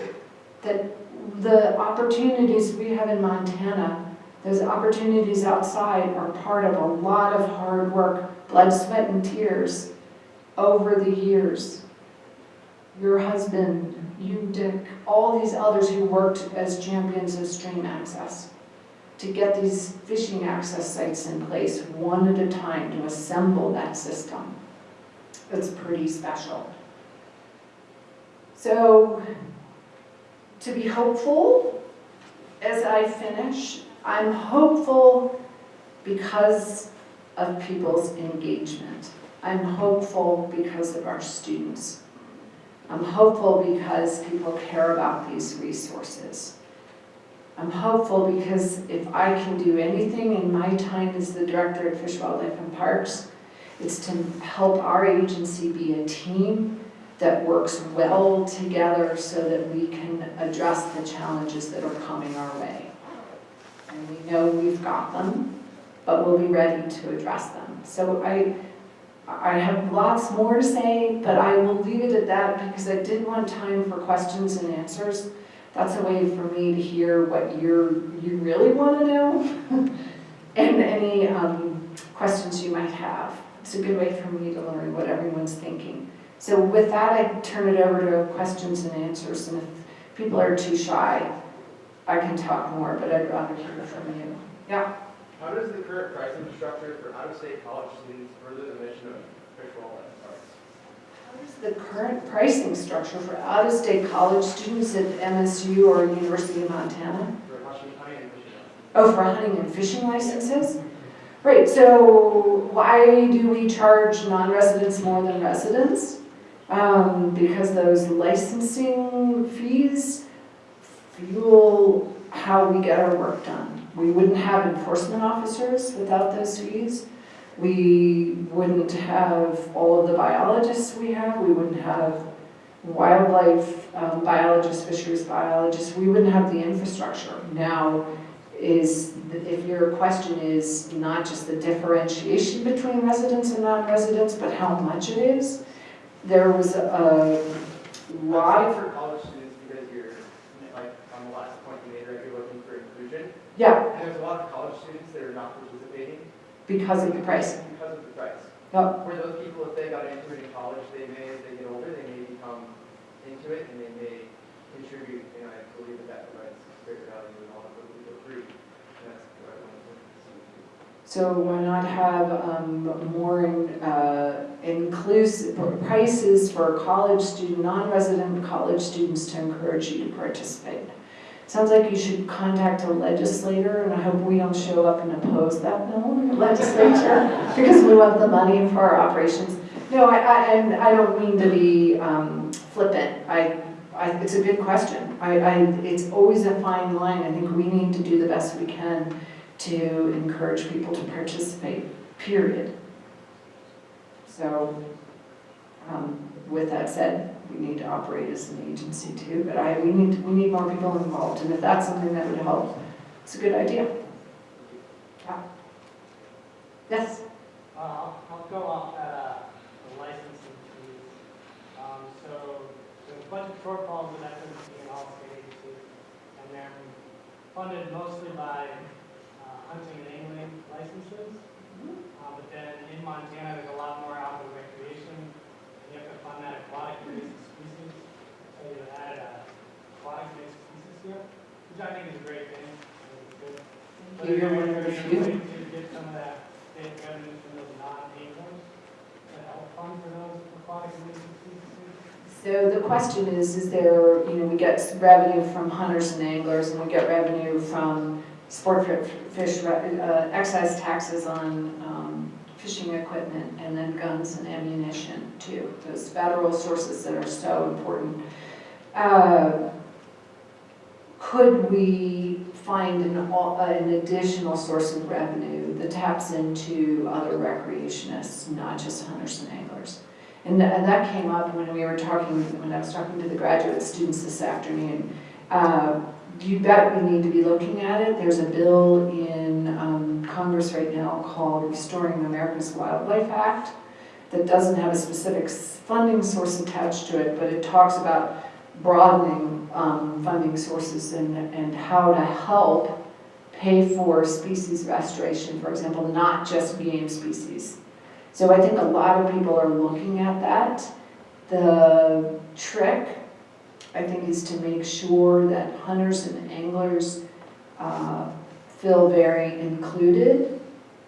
That the opportunities we have in Montana, those opportunities outside are part of a lot of hard work, blood, sweat, and tears over the years. Your husband, you, Dick, all these others who worked as champions of stream access to get these fishing access sites in place one at a time to assemble that system. It's pretty special. So, to be hopeful, as I finish, I'm hopeful because of people's engagement. I'm hopeful because of our students. I'm hopeful because people care about these resources. I'm hopeful because if I can do anything in my time as the director at Fish, Wildlife and Parks, it's to help our agency be a team that works well together so that we can address the challenges that are coming our way. And we know we've got them, but we'll be ready to address them. So I, I have lots more to say, but I will leave it at that because I did want time for questions and answers. That's a way for me to hear what you're, you really want to know and any um, questions you might have. It's a good way for me to learn what everyone's thinking. So with that, I turn it over to questions and answers, and if people are too shy, I can talk more, but I'd rather hear from you. Yeah? How does the current pricing structure for out-of-state college students further the mission of Fish, Wildlife, and Parks? What is the current pricing structure for out-of-state college students at MSU or University of Montana? For hunting, hunting and fishing? Oh, for hunting and fishing licenses? Right, so why do we charge non-residents more than residents? Um, because those licensing fees fuel how we get our work done. We wouldn't have enforcement officers without those fees. We wouldn't have all of the biologists we have. We wouldn't have wildlife um, biologists, fisheries biologists. We wouldn't have the infrastructure. Now, is, if your question is not just the differentiation between residents and non-residents, but how much it is, there was a lot of, For college students, because you're, like, on the last point you made, right, you're looking for inclusion. yeah, And there's a lot of college students that are not because of the price. because of the price. Yep. Where those people, if they got into it in college, they may, as they get older, they may become into it and they may contribute, and I believe that that provides greater value and all of those people free. And that's what I wanted to see. So why not have um, more uh, inclusive prices for college student, non-resident college students to encourage you to participate? Sounds like you should contact a legislator, and I hope we don't show up and oppose that bill in the legislature, because we want the money for our operations. No, I, I, and I don't mean to be um, flippant, I, I, it's a good question. I, I, it's always a fine line, I think we need to do the best we can to encourage people to participate, period. So, um, with that said, we need to operate as an agency too, but I, we need, we need more people involved, and if that's something that would help, it's a good idea. Yeah. Yes? Uh, I'll I'll go off uh, the licensing fees. Um, So there's a bunch of shortfalls with FMC and all state agencies, and they're funded mostly by uh, hunting and angling licenses. Uh, But then in Montana, there's a lot more outdoor recreation, and you have to fund that aquatic invasive species. So added a aquatic invasive species here, which I think is a great thing. I think it's good. But You're there- one of the there's a few. way To get some of that state revenue from those non-anglers, to help fund for those aquatic. So the question is, is there, you know, we get revenue from hunters and anglers, and we get revenue from sport fish, uh, excise taxes on um, fishing equipment, and then guns and ammunition too, those federal sources that are so important. Uh, Could we find an, an additional source of revenue that taps into other recreationists, not just hunters and anglers? And that, and that came up when we were talking, when I was talking to the graduate students this afternoon. Uh, You bet we need to be looking at it. There's a bill in um, Congress right now called Restoring America's Wildlife Act that doesn't have a specific funding source attached to it, but it talks about broadening um, funding sources and, and how to help pay for species restoration, for example, not just game species. So I think a lot of people are looking at that. The trick, I think, is to make sure that hunters and anglers uh, feel very included.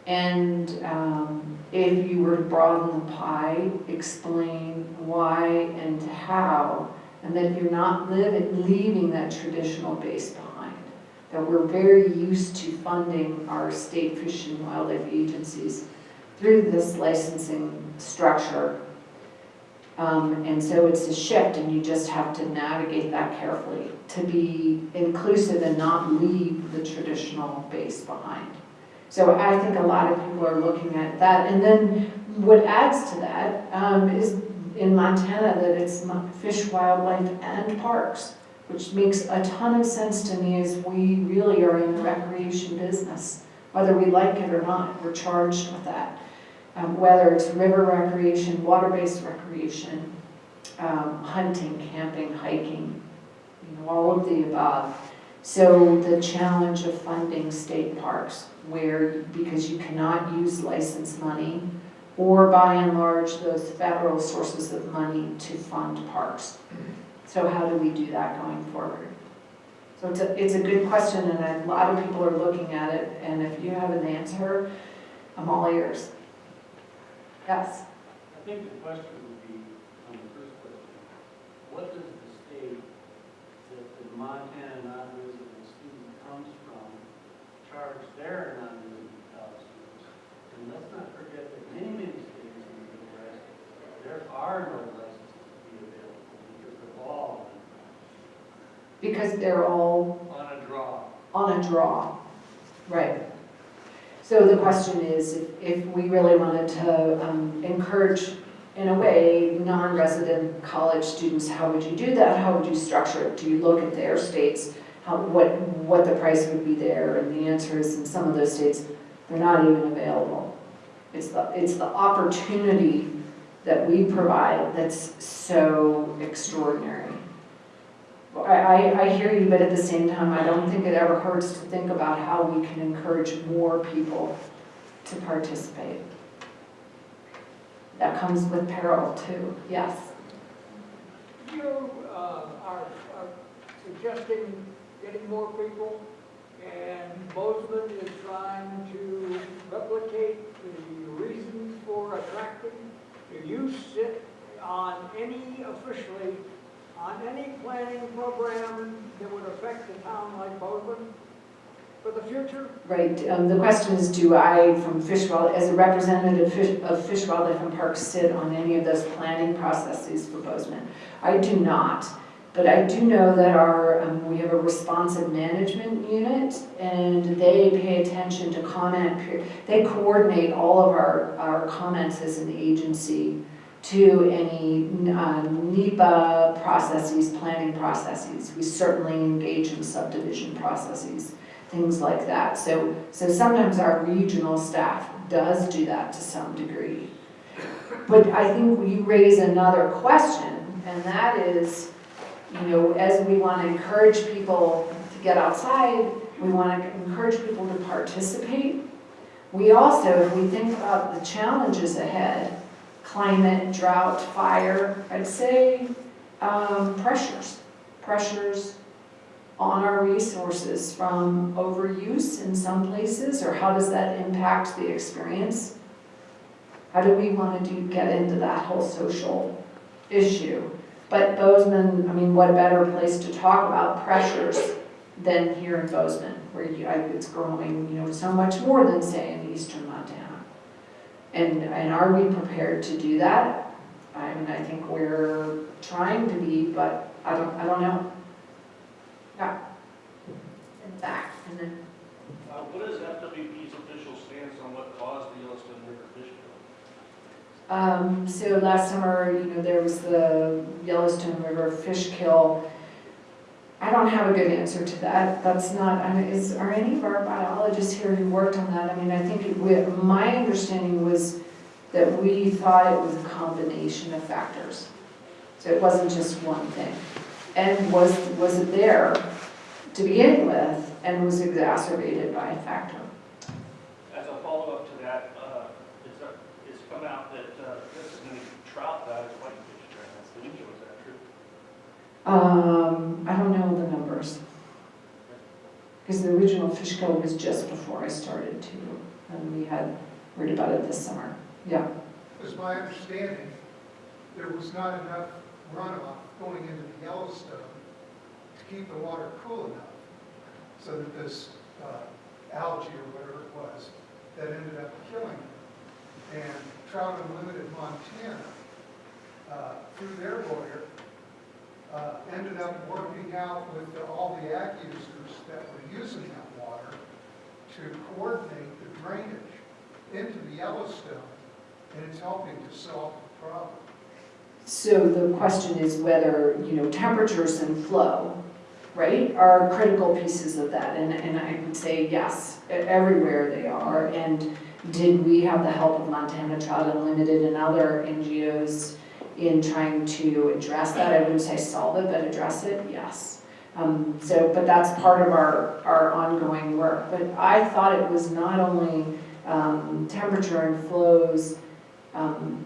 And um, if you were to broaden the pie, explain why and how, and that you're not living, leaving that traditional base behind. That we're very used to funding our state fish and wildlife agencies through this licensing structure. Um, and so it's a shift and you just have to navigate that carefully to be inclusive and not leave the traditional base behind. So I think a lot of people are looking at that. And then what adds to that um, is in Montana that it's fish, wildlife, and parks, which makes a ton of sense to me as we really are in the recreation business. Whether we like it or not, we're charged with that. Um, Whether it's river recreation, water-based recreation, um, hunting, camping, hiking, you know, all of the above. So the challenge of funding state parks where, because you cannot use license money or by and large those federal sources of money to fund parks. So how do we do that going forward? So it's a, it's a good question and a lot of people are looking at it and if you have an answer, I'm all ears. Yes? I think the question would be, on the first question, what does the state that the Montana non-resident student comes from charge their non-resident college students? And let's not forget that many, many states in the Midwest, there are no licenses to be available because they're all Because they're all on a draw. on a draw. Right. So the question is, if, if we really wanted to um, encourage, in a way, non-resident college students, how would you do that? How would you structure it? Do you look at their states, how, what, what the price would be there? And the answer is, in some of those states, they're not even available. It's the, it's the opportunity that we provide that's so extraordinary. I, I, hear you, but at the same time, I don't think it ever hurts to think about how we can encourage more people to participate. That comes with peril too, yes. You uh, are are suggesting getting more people, and Bozeman is trying to replicate for attracting. Do you sit on any officially, on any planning program that would affect a town like Bozeman for the future? Right, um, the question is, do I, from Fish Wild, as a representative of Fish, Wildlife and Parks, sit on any of those planning processes for Bozeman? I do not, but I do know that our, um, we have a responsive management unit, and they pay attention to comment, they coordinate all of our, our comments as an agency to any uh, NEPA processes, planning processes. We certainly engage in subdivision processes things like that. So, so sometimes our regional staff does do that to some degree. But I think we raise another question, and that is, you know, as we want to encourage people to get outside, we want to encourage people to participate. We also, if we think about the challenges ahead, climate, drought, fire, I'd say um, pressures, pressures on our resources from overuse in some places, or how does that impact the experience? How do we want to do, get into that whole social issue? But Bozeman, I mean, what a better place to talk about pressures than here in Bozeman, where you, I- it's growing, you know, so much more than, say, in eastern Montana. And, and are we prepared to do that? I mean, I think we're trying to be, but I don't, I don't know. Yeah. In back, and then, Uh, What is FWP's official stance on what caused the Yellowstone River fish kill? Um, so last summer, you know, there was the Yellowstone River fish kill. I don't have a good answer to that. That's not, I mean, is, are any of our biologists here who worked on that? I mean, I think it, we- my understanding was that we thought it was a combination of factors. So it wasn't just one thing. And was, was it there to begin with and was exacerbated by a factor? As a follow-up to that, uh, it's, it's come out that many trout died as whitefish during that extinction, is that true? Um, I don't know the numbers. Because the original fish Fishkill was just before I started too, and we had heard about it this summer. Yeah, It was my understanding, there was not enough runoff going into the Yellowstone to keep the water cool enough, so that this uh, algae or whatever it was, that ended up killing it. And Trout Unlimited Montana, uh, through their lawyer, uh, ended up working out with the- all the ag users that were using that water to coordinate the drainage into the Yellowstone, and it's helping to solve the problem. so the question is whether, you know, temperatures and flow, right, are critical pieces of that, and, and I would say yes, everywhere they are, and did we have the help of Montana Trout Unlimited and other NGOs in trying to address that, I wouldn't say solve it, but address it, yes. Um, so, but that's part of our, our ongoing work, but I thought it was not only, um, temperature and flows, um,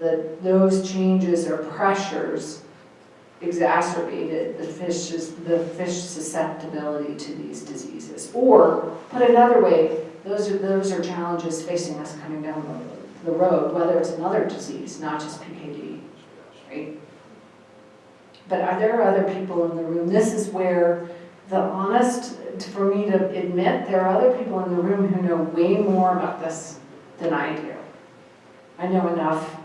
that those changes or pressures exacerbated the fish's, the fish susceptibility to these diseases. Or, put another way, those are, those are challenges facing us coming down the, the road, whether it's another disease, not just PKD, right? But are there other people in the room? This is where the honest, for me to admit, there are other people in the room who know way more about this than I do. I know enough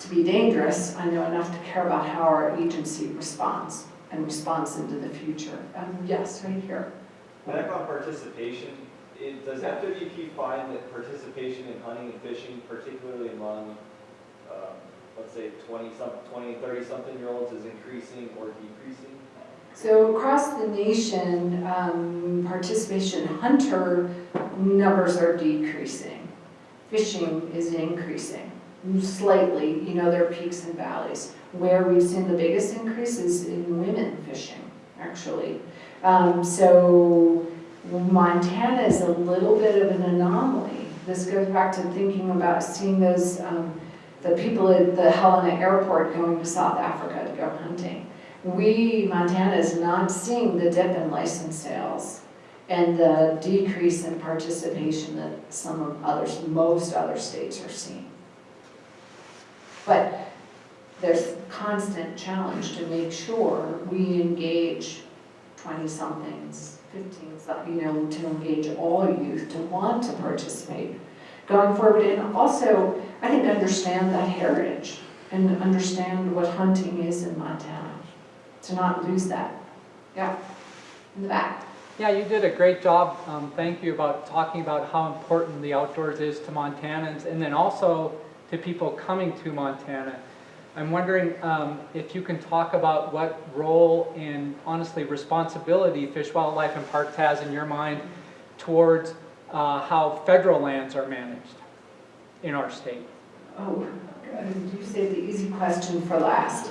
to be dangerous, I know enough to care about how our agency responds and responds into the future. Um, yes, right here. Back on participation, it, does FWP find that participation in hunting and fishing, particularly among, um, let's say, twenty some, twenty, thirty something year olds is increasing or decreasing? So across the nation, um, participation hunter numbers are decreasing. Fishing is increasing slightly, you know, there are peaks and valleys. Where we've seen the biggest increase is in women fishing, actually. Um, so Montana is a little bit of an anomaly. This goes back to thinking about seeing those, um, the people at the Helena airport going to South Africa to go hunting. We, Montana is not seeing the dip in license sales and the decrease in participation that some of others, most other states are seeing. But there's constant challenge to make sure we engage twenty-somethings, fifteens, you know, to engage all youth to want to participate going forward. And also, I think understand that heritage and understand what hunting is in Montana, to not lose that. Yeah, in the back. Yeah, you did a great job. Um, thank you about talking about how important the outdoors is to Montanans and then also to people coming to Montana. I'm wondering um, if you can talk about what role and honestly responsibility Fish, Wildlife and Parks has in your mind towards uh, how federal lands are managed in our state. Oh, you saved the easy question for last.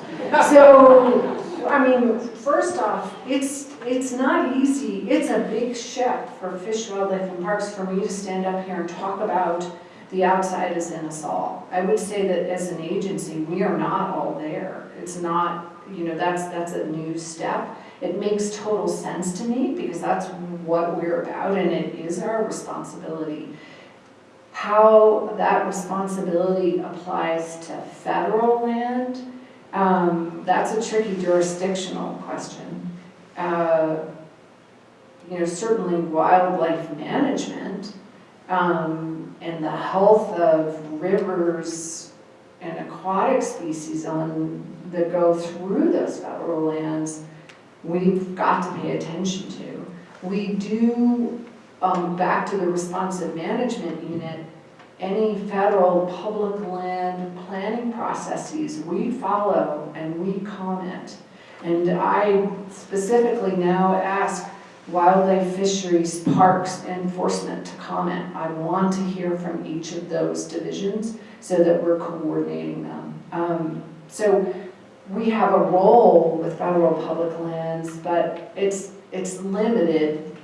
So, I mean, first off, it's, it's not easy, it's a big shift for Fish, Wildlife and Parks for me to stand up here and talk about the outside is in us all. I would say that as an agency, we are not all there. It's not, you know, that's, that's a new step. It makes total sense to me because that's what we're about and it is our responsibility. How that responsibility applies to federal land, um, that's a tricky jurisdictional question. Uh, you know, certainly wildlife management, um, and the health of rivers and aquatic species on, that go through those federal lands, we've got to pay attention to. We do, um, back to the responsive management unit, any federal public land planning processes, we follow and we comment. And I specifically now ask wildlife fisheries parks enforcement to comment. I want to hear from each of those divisions so that we're coordinating them. Um, so we have a role with federal public lands, but it's, it's limited.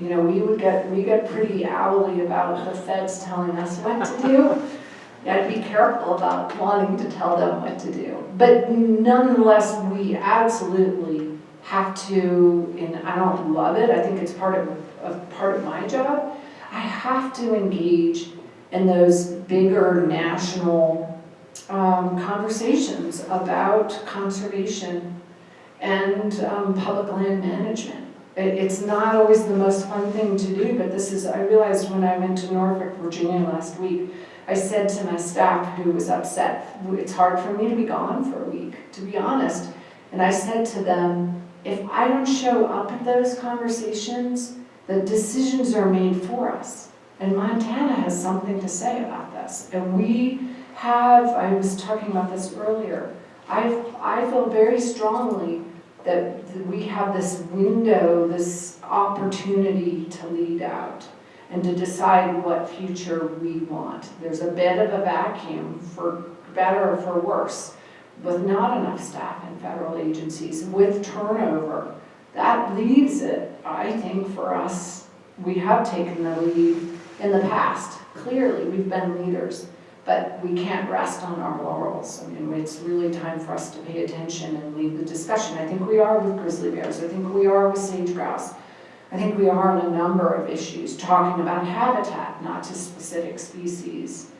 You know, we would get, we get pretty owly about the feds telling us what to do. You gotta be careful about wanting to tell them what to do. But nonetheless, we absolutely have to, and I don't love it, I think it's part of, of part of my job, I have to engage in those bigger national um, conversations about conservation and um, public land management. It, it's not always the most fun thing to do, but this is, I realized when I went to Norfolk, Virginia last week, I said to my staff who was upset, it's hard for me to be gone for a week, to be honest. And I said to them, if I don't show up at those conversations, the decisions are made for us. And Montana has something to say about this. And we have, I was talking about this earlier, I, I feel very strongly that we have this window, this opportunity to lead out and to decide what future we want. There's a bit of a vacuum, for better or for worse, with not enough staff in federal agencies, with turnover. That leaves it, I think, for us, we have taken the lead in the past. Clearly, we've been leaders, but we can't rest on our laurels. I mean, it's really time for us to pay attention and lead the discussion. I think we are with grizzly bears. I think we are with sage grouse. I think we are on a number of issues, talking about habitat, not just specific species,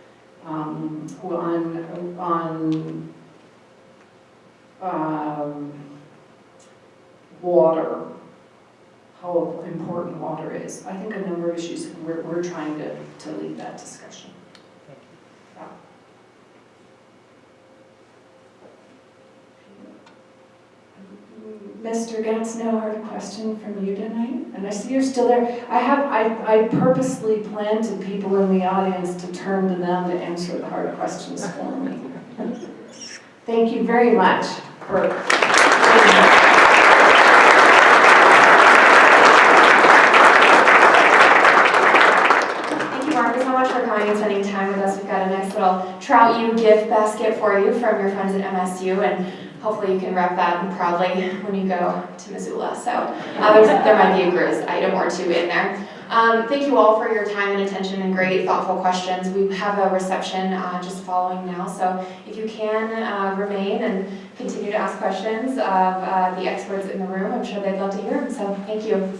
um, on, on um, water, how important water is. I think a number of issues, we're, we're trying to, to lead that discussion. Thank you. Mr. Getz, no hard question from you tonight, and I see you're still there. I have, I, I purposely planted people in the audience to turn to them to answer the hard questions for me. Thank you very much Thank you, Mark, so much for coming and spending time with us. We've got a nice little Trout U gift basket for you from your friends at MSU, and hopefully you can wrap that proudly when you go to Missoula. So uh, there might be a Grizz item or two in there. Um, thank you all for your time and attention and great thoughtful questions. We have a reception uh, just following now, so if you can uh, remain and continue to ask questions of uh, the experts in the room, I'm sure they'd love to hear them. So thank you.